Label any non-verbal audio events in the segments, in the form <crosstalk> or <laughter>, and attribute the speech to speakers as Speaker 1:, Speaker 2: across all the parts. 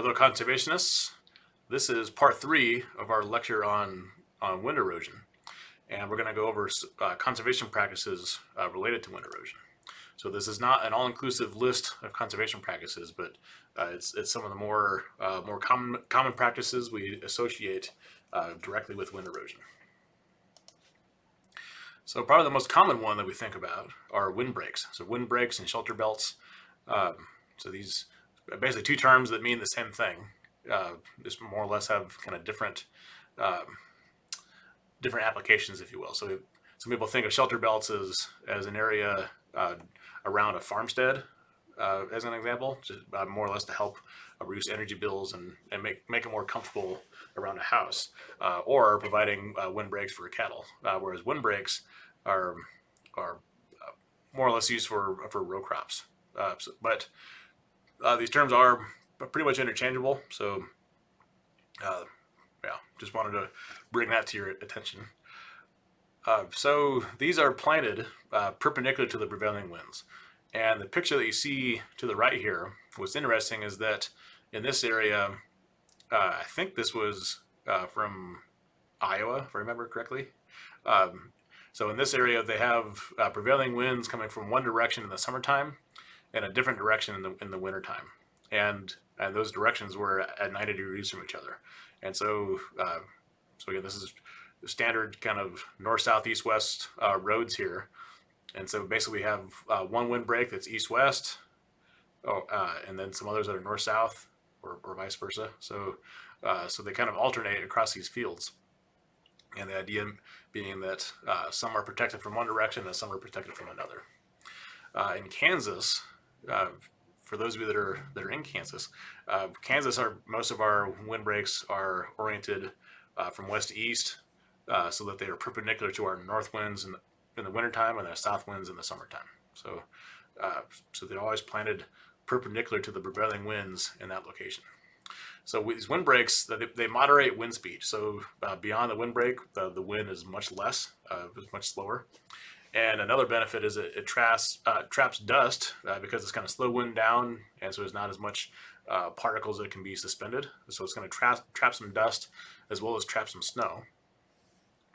Speaker 1: Hello conservationists. This is part three of our lecture on, on wind erosion. And we're going to go over uh, conservation practices uh, related to wind erosion. So this is not an all-inclusive list of conservation practices, but uh, it's, it's some of the more, uh, more common, common practices we associate uh, directly with wind erosion. So probably the most common one that we think about are windbreaks. So windbreaks and shelter belts. Um, so these basically two terms that mean the same thing. Uh, just more or less have kind of different um, different applications, if you will. So some people think of shelter belts as as an area uh, around a farmstead, uh, as an example, just uh, more or less to help reduce energy bills and, and make, make it more comfortable around a house, uh, or providing uh, windbreaks for cattle. Whereas windbreaks are are more or less used for for row crops. So, but these terms are pretty much interchangeable. So yeah, just wanted to bring that to your attention. Uh, so these are planted uh, perpendicular to the prevailing winds. And the picture that you see to the right here, what's interesting is that in this area, uh, I think this was uh, from Iowa, if I remember correctly. Um, so in this area, they have uh, prevailing winds coming from one direction in the summertime and a different direction in the, in the wintertime. And, and those directions were at 90 degrees from each other. And so, uh, so again, this is standard kind of north, south, east, west uh, roads here. And so basically we have uh, one windbreak that's east-west, oh, uh, and then some others that are north-south or, or, vice versa. So, uh, so they kind of alternate across these fields. And the idea being that uh, some are protected from one direction and some are protected from another. In Kansas, for those of you that are that are in Kansas, uh, Kansas are most of our windbreaks are oriented uh, from west to east, uh, so that they are perpendicular to our north winds in, in the wintertime and the south winds in the summertime. So, uh, so they're always planted perpendicular to the prevailing winds in that location. So with these windbreaks, they, they moderate wind speed. So uh, beyond the windbreak, the, the wind is much less, uh, much slower. And another benefit is it, it traps, uh, traps dust uh, because it's going to slow wind down and so there's not as much uh, particles that can be suspended. So it's going to trap, trap some dust as well as trap some snow.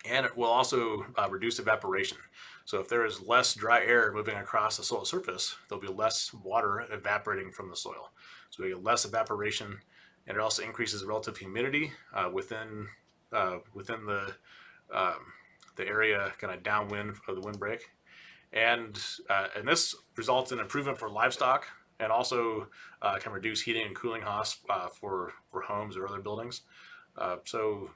Speaker 1: And it will also uh, reduce evaporation. So if there is less dry air moving across the soil surface, there'll be less water evaporating from the soil. So we get less evaporation and it also increases relative humidity uh, within, uh, within the um, the area kind of downwind of the windbreak. And, uh, and this results in improvement for livestock and also uh, can reduce heating and cooling costs uh, for, for homes or other buildings. Uh, so,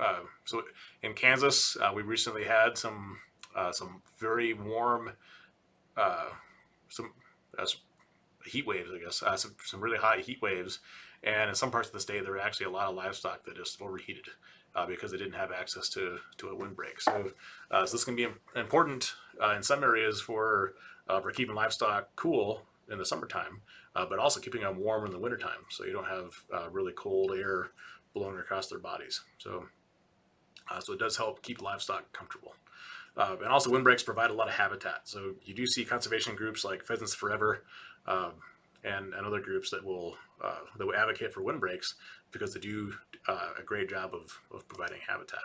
Speaker 1: uh, so in Kansas, uh, we recently had some, some very warm, some heat waves, I guess, some, some really hot heat waves. And in some parts of the state, there were actually a lot of livestock that just overheated uh, because they didn't have access to, to a windbreak. So, uh, so this can be important uh, in some areas for, uh, for keeping livestock cool in the summertime, uh, but also keeping them warm in the wintertime so you don't have uh, really cold air blowing across their bodies. So, so it does help keep livestock comfortable. Uh, and also windbreaks provide a lot of habitat. So you do see conservation groups like Pheasants Forever and, and other groups that will, uh, that will advocate for windbreaks because they do uh, a great job of, of providing habitat.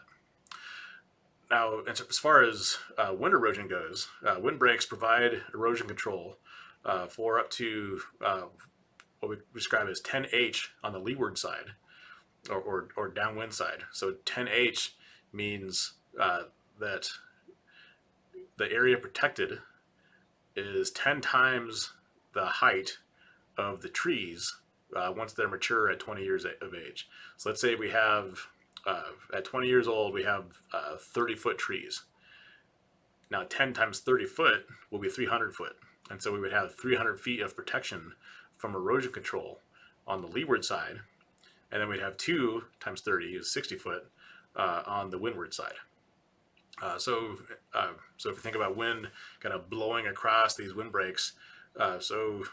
Speaker 1: Now, as far as uh, wind erosion goes, uh, windbreaks provide erosion control uh, for up to uh, what we describe as 10H on the leeward side or, or, or downwind side. So 10H means that the area protected is 10 times the height of the trees uh, once they're mature at 20 years of age. So let's say we have, uh, at 20 years old, we have uh, 30 foot trees. Now 10 times 30 foot will be 300 foot. And so we would have 300 feet of protection from erosion control on the leeward side. And then we'd have two times 30 is 60 foot uh, on the windward side. Uh, so, uh, so if you think about wind kind of blowing across these windbreaks, uh, so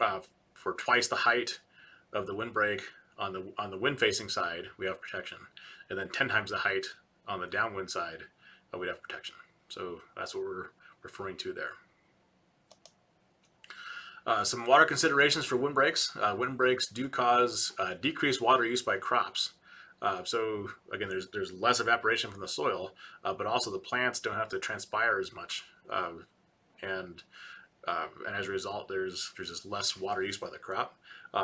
Speaker 1: uh, for twice the height of the windbreak on the on the wind facing side, we have protection, and then 10 times the height on the downwind side, uh, we'd have protection. So that's what we're referring to there. Uh, some water considerations for windbreaks. Uh, windbreaks do cause uh, decreased water use by crops. Uh, so again, there's there's less evaporation from the soil, uh, but also the plants don't have to transpire as much, uh, and as a result, there's there's just less water use by the crop.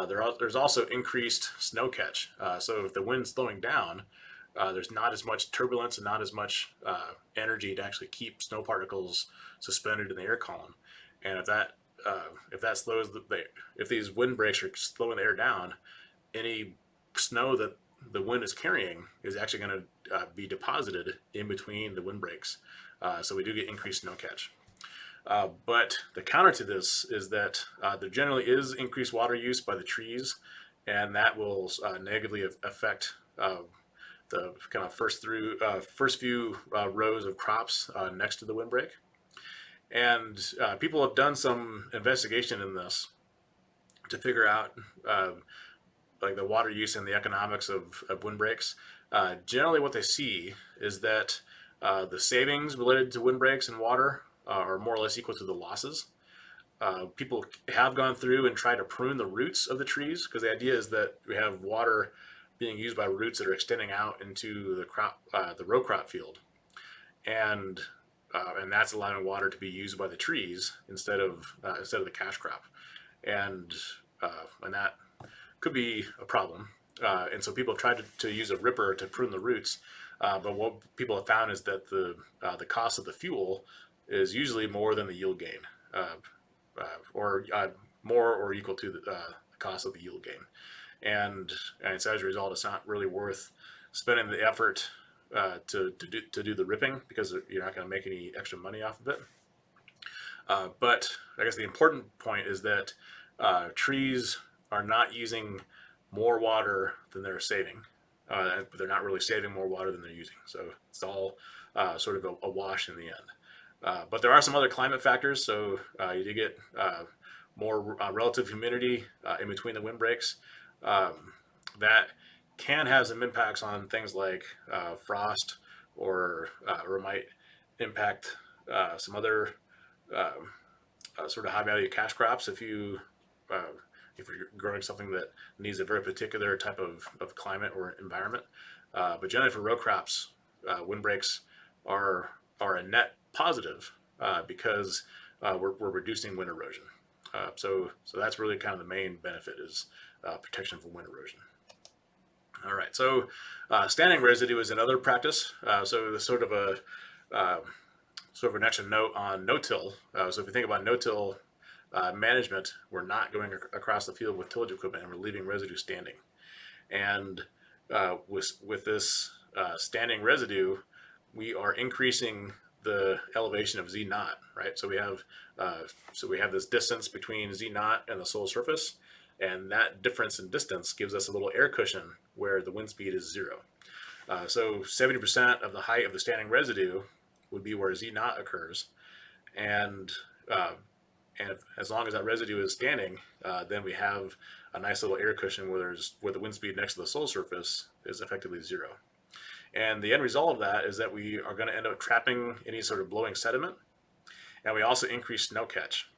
Speaker 1: there are, there's also increased snow catch. so if the wind's slowing down, there's not as much turbulence and not as much energy to actually keep snow particles suspended in the air column. And if that uh, if that slows the, if these wind breaks are slowing the air down, any snow that the wind is carrying is actually going to uh, be deposited in between the wind breaks. Uh, so we do get increased snow catch. Uh, but the counter to this is that uh, there generally is increased water use by the trees, and that will uh, negatively affect the kind of first through first few rows of crops next to the windbreak. And uh, people have done some investigation in this to figure out uh, like the water use and the economics of, of windbreaks. Uh, generally what they see is that uh, the savings related to windbreaks and water uh, are more or less equal to the losses. Uh, people have gone through and tried to prune the roots of the trees because the idea is that we have water being used by roots that are extending out into the crop, the row crop field. And uh, and that's allowing water to be used by the trees instead of uh, instead of the cash crop, and uh, and that could be a problem. Uh, and so people have tried to, to, use a ripper to prune the roots, uh, but what people have found is that the uh, the cost of the fuel is usually more than the yield gain, or more or equal to the, the, cost of the yield gain, and and so as a result, it's not really worth spending the effort uh, to, to, do, to do the ripping because you're not going to make any extra money off of it. Uh, but I guess the important point is that uh, trees are not using more water than they're saving. Uh, they're not really saving more water than they're using. So it's all uh, sort of a, a, wash in the end. Uh, but there are some other climate factors. So you do get more relative humidity in between the windbreaks. Um, that can have some impacts on things like uh, frost or, uh, or might impact uh, some other um, uh, sort of high value cash crops if you uh, if you're growing something that needs a very particular type of, of climate or environment. Uh, but generally for row crops, windbreaks are are a net positive because we're, we're reducing wind erosion. so so that's really kind of the main benefit is protection from wind erosion. All right, so uh, standing residue is another practice. Uh, so the sort of a uh, sort of an extra note on no-till. Uh, so if you think about no-till uh, management, we're not going ac across the field with tillage equipment and we're leaving residue standing. And uh, with, with this standing residue, we are increasing the elevation of Z naught, right? So we have uh, so we have this distance between Z naught and the soil surface, and that difference in distance gives us a little air cushion where the wind speed is zero. Uh, so 70% of the height of the standing residue would be where Z naught occurs. And, uh, and if, as long as that residue is standing, uh, then we have a nice little air cushion where, there's, where the wind speed next to the soil surface is effectively zero. And the end result of that is that we are going to end up trapping any sort of blowing sediment. And we also increase snow catch.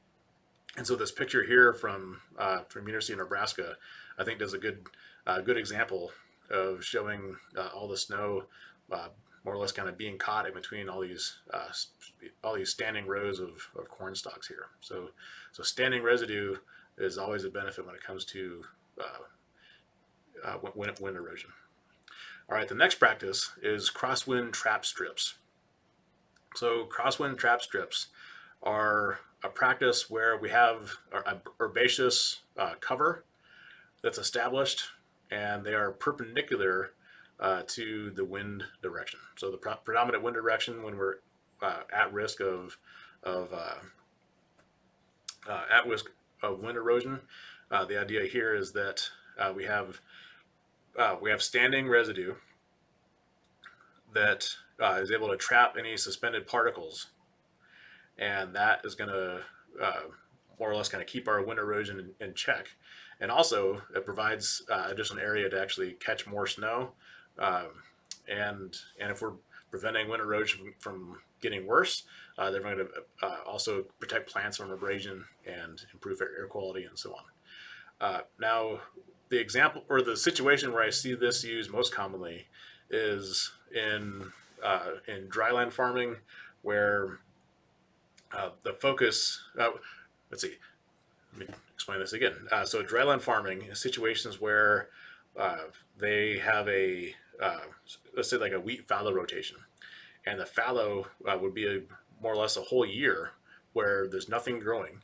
Speaker 1: And so this picture here from uh, from University of Nebraska, I think does a good uh, good example of showing uh, all the snow uh, more or less kind of being caught in between all these uh, all these standing rows of, of corn stalks here. So so standing residue is always a benefit when it comes to uh, wind, wind erosion. All right, the next practice is crosswind trap strips. So crosswind trap strips are a practice where we have a herbaceous uh, cover that's established and they are perpendicular uh, to the wind direction. So the predominant wind direction when we're uh, at risk of, of uh, uh, at risk of wind erosion, uh, the idea here is that we have we have standing residue that is able to trap any suspended particles and that is going to uh, more or less kind of keep our wind erosion in, in check. And also it provides uh, additional area to actually catch more snow. Um, and, and if we're preventing wind erosion from getting worse. Uh, they're going to uh, also protect plants from abrasion and improve air quality and so on. Uh, now, the example or the situation where I see this used most commonly is in uh, in dryland farming, where uh, the focus. Uh, let's see. Let me explain this again. Uh, so dryland farming is situations where uh, they have a uh, let's say like a wheat fallow rotation, and the fallow would be a, more or less a whole year where there's nothing growing.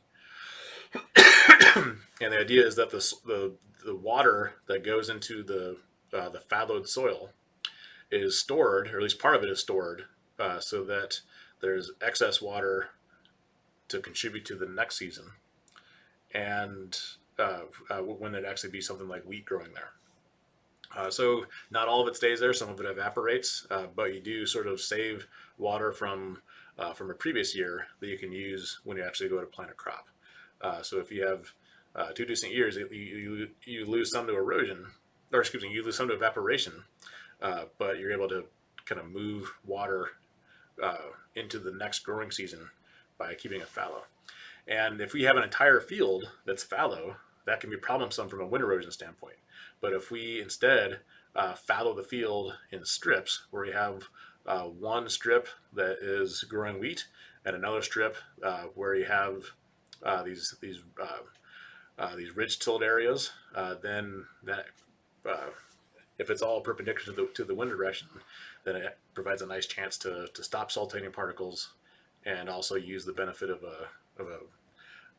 Speaker 1: <coughs> and the idea is that the, the, the water that goes into the, uh, the fallowed soil is stored, or at least part of it is stored, uh, so that there's excess water to contribute to the next season. And uh, uh, when there'd actually be something like wheat growing there. Uh, so not all of it stays there, some of it evaporates, uh, but you do sort of save water from uh, from a previous year that you can use when you actually go to plant a crop. Uh, so if you have uh, two decent years, you, you, you lose some to erosion, or excuse me, you lose some to evaporation, uh, but you're able to kind of move water into the next growing season by keeping it fallow. And if we have an entire field that's fallow, that can be problemsome from a wind erosion standpoint. But if we instead uh, fallow the field in strips, where we have uh, one strip that is growing wheat and another strip uh, where you have uh, these these uh, uh, these ridge tilled areas, then that if it's all perpendicular to the, to the wind direction, then it provides a nice chance to, to stop saltating particles and also use the benefit of a, of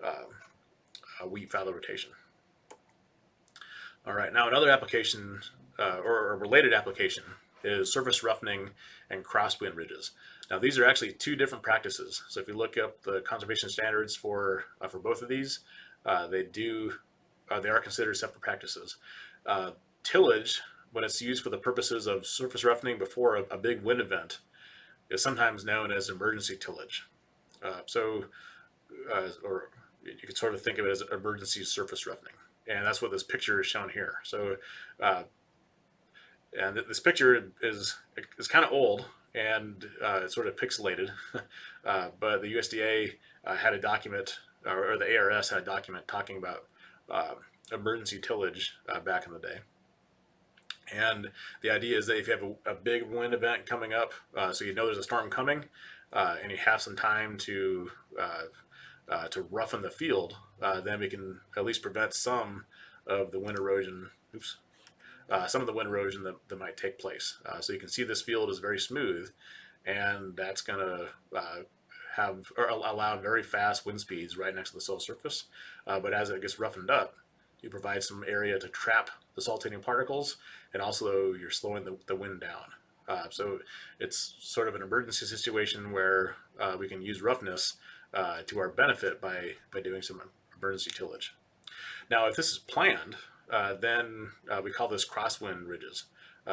Speaker 1: a, a wheat fallow rotation. All right, now another application uh, or a related application is surface roughening and crosswind ridges. Now these are actually two different practices. So if you look up the conservation standards for uh, for both of these, uh, they do uh, they are considered separate practices. Uh, tillage, when it's used for the purposes of surface roughening before a, a big wind event, is sometimes known as emergency tillage. Uh, so, or you can sort of think of it as emergency surface roughening and that's what this picture is shown here. So, uh, and this picture is is kind of old and uh, it's sort of pixelated, <laughs> uh, but the USDA uh, had a document, or the ARS had a document talking about uh, emergency tillage uh, back in the day. And the idea is that if you have a, a big wind event coming up, so you know there's a storm coming, and you have some time to uh, to roughen the field, uh, then we can at least prevent some of the wind erosion, oops, uh, some of the wind erosion that, that might take place. Uh, so you can see this field is very smooth and that's going to uh, have or allow very fast wind speeds right next to the soil surface. Uh, but as it gets roughened up, you provide some area to trap the saltating particles and also you're slowing the, the wind down. Uh, so it's sort of an emergency situation where uh, we can use roughness uh, to our benefit by, by doing some emergency tillage. Now, if this is planned, uh, then uh, we call this crosswind ridges.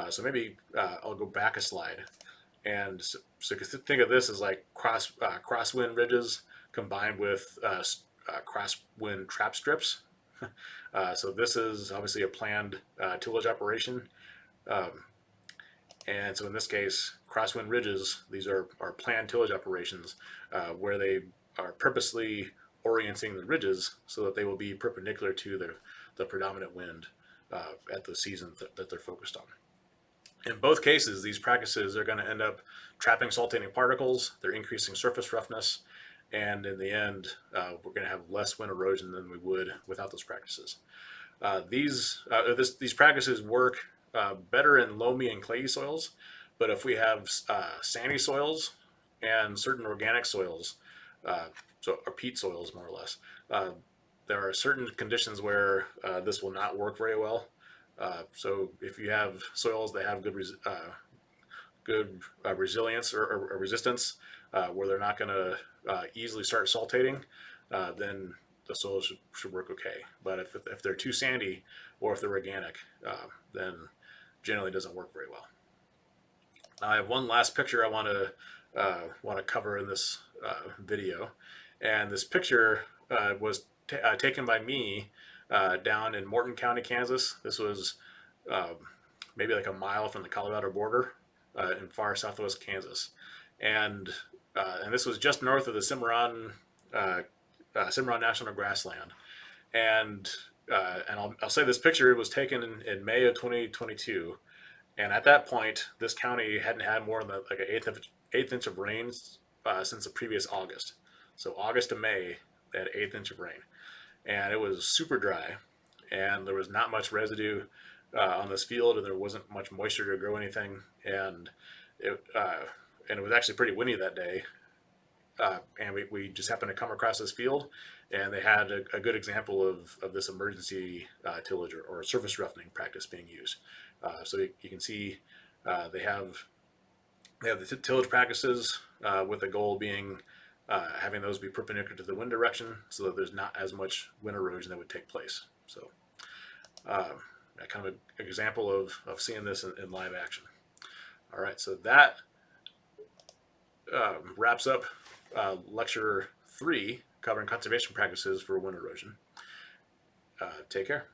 Speaker 1: So maybe I'll go back a slide. And so, so think of this as like cross uh, crosswind ridges combined with crosswind trap strips. <laughs> so this is obviously a planned tillage operation. Um, and so in this case, crosswind ridges, these are, are planned tillage operations uh, where they are purposely orienting the ridges so that they will be perpendicular to the, the predominant wind uh, at the season that, that they're focused on. In both cases, these practices are going to end up trapping saltating particles, they're increasing surface roughness, and in the end, uh, we're going to have less wind erosion than we would without those practices. Uh, these, uh, this, these practices work uh, better in loamy and clayey soils, but if we have uh, sandy soils and certain organic soils, uh, so or peat soils more or less. Uh, there are certain conditions where uh, this will not work very well. Uh, so if you have soils that have good res uh, good uh, resilience or, or, or resistance, where they're not going to easily start saltating, then the soils should, should, work okay. But if, if they're too sandy or if they're organic, then generally doesn't work very well. Now I have one last picture I want to uh, want to cover in this uh, video. And this picture uh, was uh, taken by me uh, down in Morton County, Kansas. This was um, maybe like a mile from the Colorado border. uh, in far southwest Kansas, and uh, and this was just north of the Cimarron uh, Cimarron National Grassland, and and I'll, I'll say this picture was taken in, in May of 2022, and at that point, this county hadn't had more than like an eighth of eighth inch of rains uh, since the previous August. So August to May, they had eighth inch of rain, and it was super dry, and there was not much residue uh, on this field, and there wasn't much moisture to grow anything, and it uh, and it was actually pretty windy that day. Uh, and we, we just happened to come across this field, and they had a, a good example of, of this emergency uh, tillage or, or surface roughening practice being used. Uh, so you, you can see uh, they have they have the tillage practices with the goal being uh, having those be perpendicular to the wind direction so that there's not as much wind erosion that would take place. So um, kind of an example of, of seeing this in, in live action. All right, so that um, wraps up uh, lecture three covering conservation practices for wind erosion. Uh, take care.